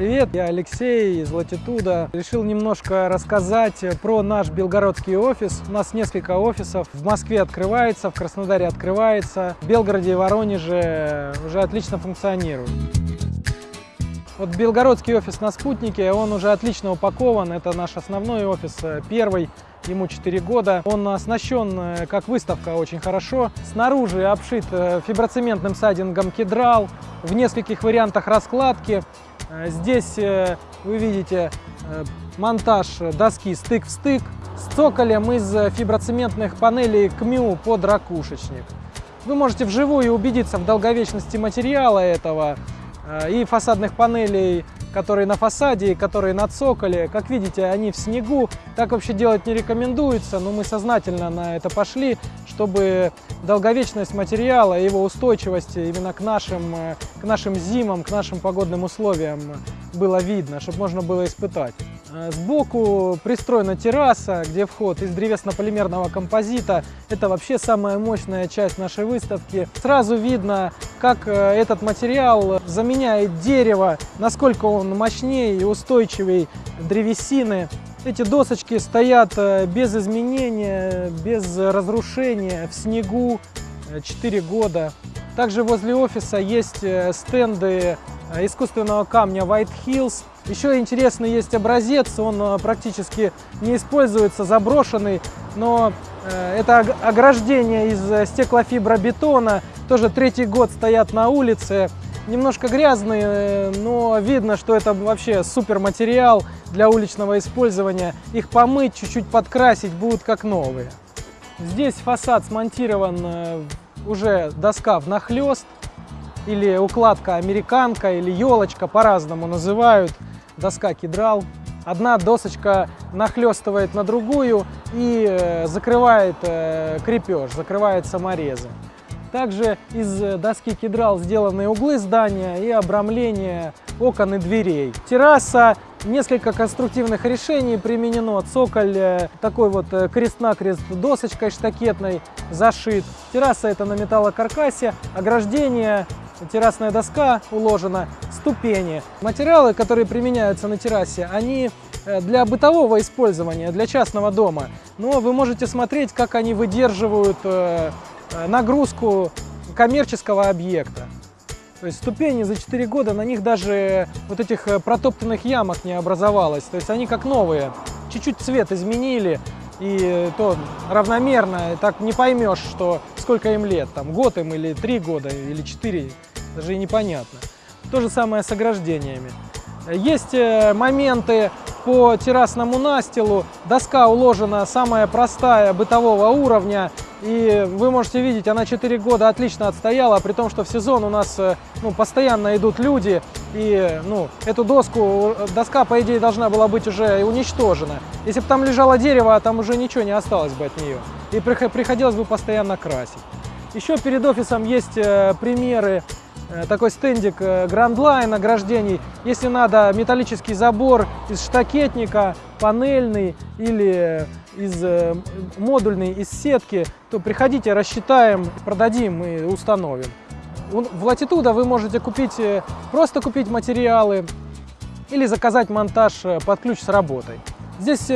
Привет, я Алексей из Latitude. Решил немножко рассказать про наш белгородский офис. У нас несколько офисов. В Москве открывается, в Краснодаре открывается, в Белгороде и Воронеже уже отлично функционирует. Вот белгородский офис на спутнике, он уже отлично упакован. Это наш основной офис, первый ему 4 года. Он оснащен, э, как выставка, очень хорошо. Снаружи обшит э, фиброцементным сайдингом кедрал в нескольких вариантах раскладки. Э, здесь вы видите монтаж доски стык в стык с цоколем из фиброцементных панелей КМЮ под ракушечник. Вы можете вживую убедиться в долговечности материала этого и фасадных панелей которые на фасаде и которые на цоколе. Как видите, они в снегу. Так вообще делать не рекомендуется, но мы сознательно на это пошли, чтобы долговечность материала и его устойчивость именно к нашим, к нашим зимам, к нашим погодным условиям было видно, чтобы можно было испытать. Э, сбоку пристроена терраса, где вход из древесно-полимерного композита. Это вообще самая мощная часть нашей выставки. Сразу видно, как э, этот материал заменяет дерево, насколько он мощнее и устойчивее древесины. Эти досочки стоят э, без изменения, без разрушения, в снегу 4 года. Также возле офиса есть стенды искусственного камня White Hills. Еще интересный есть образец, он э, практически не используется, заброшенный, но э, это ограждение из э, стеклофибробетона, тоже третий год стоят на улице, немножко грязные, но видно, что это вообще супер материал для уличного использования. Их помыть, чуть-чуть подкрасить, будут как новые. Здесь фасад смонтирован уже доска внахлёст, или укладка американка, или елочка, по-разному называют доска кедрал. Одна досочка нахлестывает на другую и э, закрывает э, крепеж, закрывает саморезы. Также из доски кедрал сделаны углы здания и обрамление окон и дверей. Терраса, несколько конструктивных решений применено. Цоколь э, такой вот крест-накрест досочкой штакетной зашит. Терраса это на металлокаркасе, ограждение террасная доска уложена, ступени. Материалы, которые применяются на террасе, они э, для бытового использования, для частного дома. Но вы можете смотреть, как они выдерживают э, э, нагрузку коммерческого объекта. То есть ступени за 4 года, на них даже вот этих протоптанных ямок не образовалось. То есть они как новые. Чуть-чуть цвет изменили, и то равномерно, так не поймешь, что сколько им лет, там год им или три года, или четыре, даже и непонятно. То же самое с ограждениями. Есть э, моменты по террасному настилу. Доска уложена самая простая, бытового уровня. И вы можете видеть, она 4 года отлично отстояла, при том, что в сезон у нас э, ну, постоянно идут люди. И ну, эту доску, доска, по идее, должна была быть уже уничтожена. Если бы там лежало дерево, там уже ничего не осталось бы от нее. И приходилось бы постоянно красить. Еще перед офисом есть э, примеры Э, такой стендик э, Line ограждений. Если надо металлический забор из штакетника, панельный или из э, модульный из сетки, то приходите, рассчитаем, продадим и установим. В Latitude вы можете купить, просто купить материалы или заказать монтаж под ключ с работой. Здесь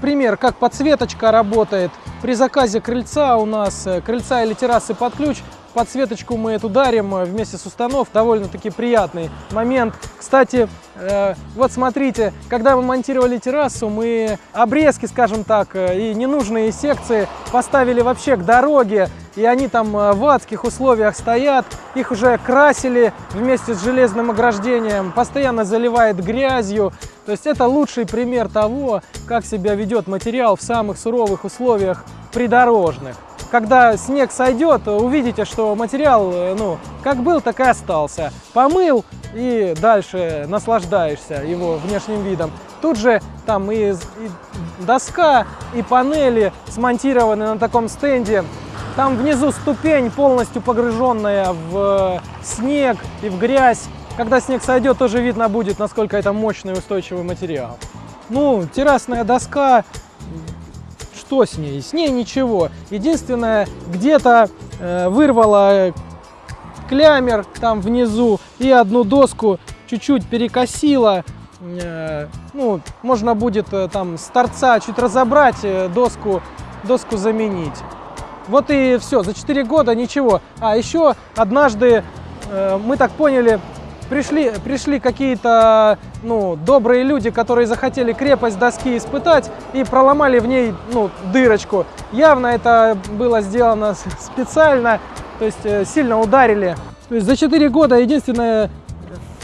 пример, как подсветочка работает. При заказе крыльца у нас, крыльца или террасы под ключ, подсветочку мы эту дарим э, вместе с установ. Довольно-таки приятный момент. Кстати, э, вот смотрите, когда мы монтировали террасу, мы обрезки, скажем так, э, и ненужные секции поставили вообще к дороге. И они там в адских условиях стоят. Их уже красили вместе с железным ограждением. Постоянно заливает грязью. То есть это лучший пример того, как себя ведет материал в самых суровых условиях придорожных когда снег сойдет, увидите, что материал, э, ну, как был, так и остался. Помыл и дальше наслаждаешься его внешним видом. Тут же там и, и доска, и панели смонтированы на таком стенде. Там внизу ступень, полностью погруженная в снег и в грязь. Когда снег сойдет, тоже видно будет, насколько это мощный устойчивый материал. Ну, террасная доска что с ней? С ней ничего. Единственное, где-то э, вырвало клямер там внизу и одну доску чуть-чуть перекосило. Ну, можно будет там с торца чуть разобрать, доску, доску заменить. Вот и все, за 4 года ничего. А еще однажды, мы так поняли, пришли, пришли какие-то ну, добрые люди, которые захотели крепость доски испытать и проломали в ней ну, дырочку. Явно это было сделано специально, то есть э, сильно ударили. То есть за 4 года единственное,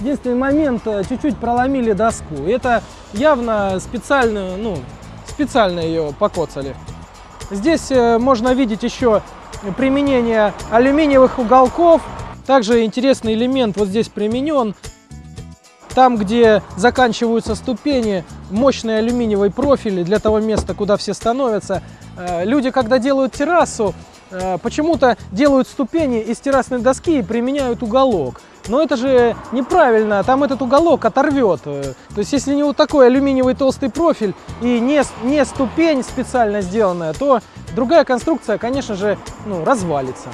единственный момент э, чуть-чуть проломили доску. Это явно специально, ну, специально ее покоцали. Здесь э, можно видеть еще применение алюминиевых уголков также интересный элемент вот здесь применен. Там, где заканчиваются ступени, мощный алюминиевый профиль для того места, куда все становятся. Э, люди, когда делают террасу, э, почему-то делают ступени из террасной доски и применяют уголок. Но это же неправильно, там этот уголок оторвет. Э, то есть, если не вот такой алюминиевый толстый профиль и не, не ступень специально сделанная, то другая конструкция, конечно же, ну, развалится.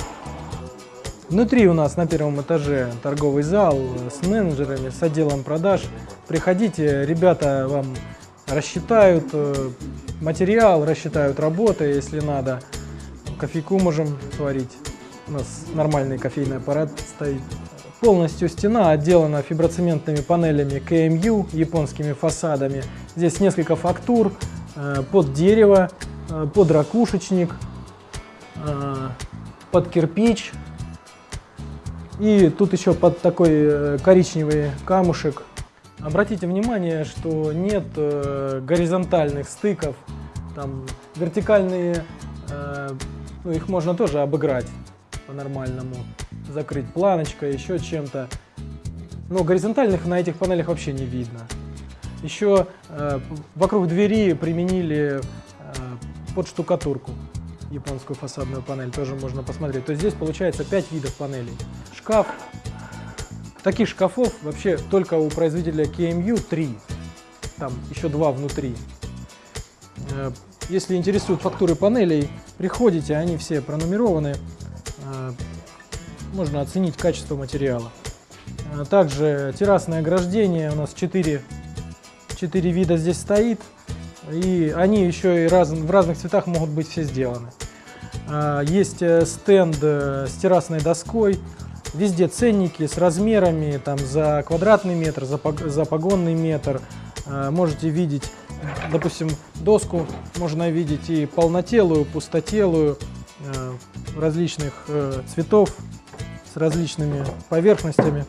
Внутри у нас на первом этаже торговый зал с менеджерами, с отделом продаж. Приходите, ребята вам рассчитают э, материал, рассчитают работы, если надо. Кофейку можем сварить. У нас нормальный кофейный аппарат стоит. Полностью стена отделана фиброцементными панелями КМЮ, японскими фасадами. Здесь несколько фактур э, под дерево, э, под ракушечник, под кирпич, и тут еще под такой э, коричневый камушек. Обратите внимание, что нет э, горизонтальных стыков. Там вертикальные, э, ну, их можно тоже обыграть по-нормальному. Закрыть планочкой, еще чем-то. Но горизонтальных на этих панелях вообще не видно. Еще э, вокруг двери применили э, под штукатурку японскую фасадную панель, тоже можно посмотреть. То есть здесь получается 5 видов панелей. Шкаф. Таких шкафов вообще только у производителя KMU 3. Там еще два внутри. Э, если интересуют фактуры панелей, приходите, они все пронумерованы. Э, можно оценить качество материала. Э, также террасное ограждение у нас 4, 4 вида здесь стоит. И они еще и раз, в разных цветах могут быть все сделаны. А, есть э, стенд э, с террасной доской, везде ценники с размерами там, за квадратный метр, за, погонный метр. А, можете видеть, допустим, доску можно видеть и полнотелую, пустотелую, э, различных цветов, с различными поверхностями.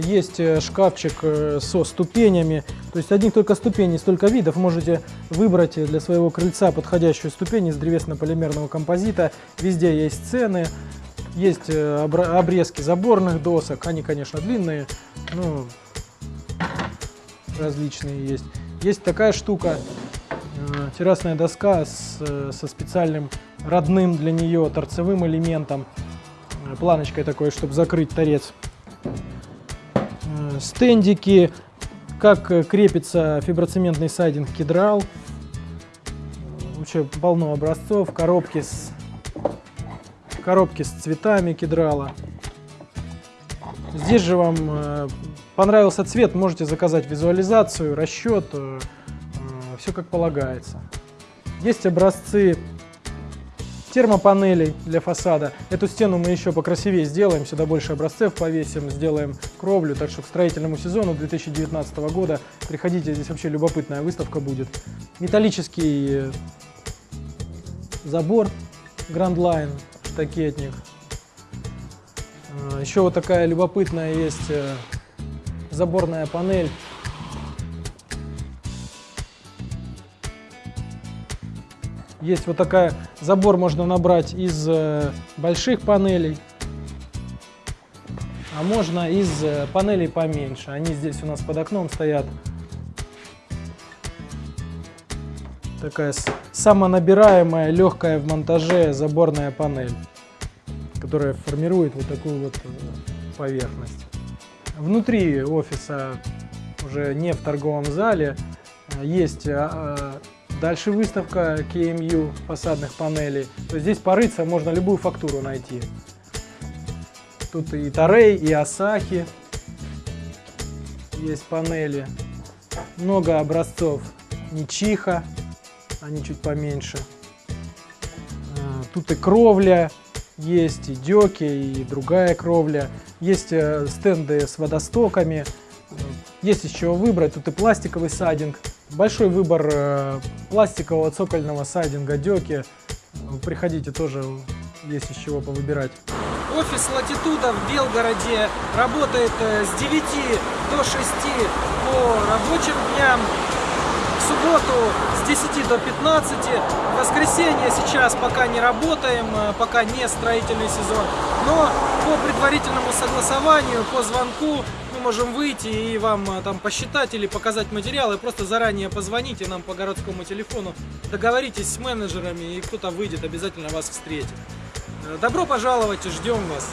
Есть э, шкафчик э, со ступенями, то есть одних только ступеней, столько видов. Можете выбрать для своего крыльца подходящую ступень из древесно-полимерного композита. Везде есть цены, есть э, обрезки заборных досок, они, конечно, длинные, ну, различные есть. Есть такая штука, террасная доска с, со специальным родным для нее торцевым элементом, планочкой такой, чтобы закрыть торец стендики, как э, крепится фиброцементный сайдинг кедрал. Вообще полно образцов, коробки с, коробки с цветами кедрала. Здесь же вам э, понравился цвет, можете заказать визуализацию, расчет, э, все как полагается. Есть образцы термопанелей для фасада. Эту стену мы еще покрасивее сделаем, сюда больше образцев повесим, сделаем кровлю. Так что к строительному сезону 2019 года приходите, здесь вообще любопытная выставка будет. Металлический забор Grand Line, штакетник. А, еще вот такая любопытная есть э, заборная панель Есть вот такая, забор можно набрать из э, больших панелей, а можно из э, панелей поменьше. Они здесь у нас под окном стоят. Такая самонабираемая, легкая в монтаже заборная панель, которая формирует вот такую вот э, поверхность. Внутри офиса, уже не в торговом зале, есть а, Дальше выставка KMU фасадных панелей. То есть здесь порыться можно любую фактуру найти. Тут и Тарей, и Асахи. есть панели. Много образцов Нечиха, они чуть поменьше. А, Тут и кровля есть, и деки, и другая кровля. Есть э, стенды с водостоками. Есть из чего выбрать. Тут и пластиковый сайдинг. Большой выбор э, пластикового цокольного сайдинга, деки. Приходите, тоже есть из чего повыбирать. Офис Латитуда в Белгороде работает э, с 9 до 6 по рабочим дням. В субботу с 10 до 15. В воскресенье сейчас пока не работаем, э, пока не строительный сезон. Но по предварительному согласованию, по звонку мы можем выйти и вам э, там посчитать или показать материалы. Просто заранее позвоните нам по городскому телефону, договоритесь с менеджерами и кто-то выйдет, обязательно вас встретит. Э, Добро пожаловать, ждем вас.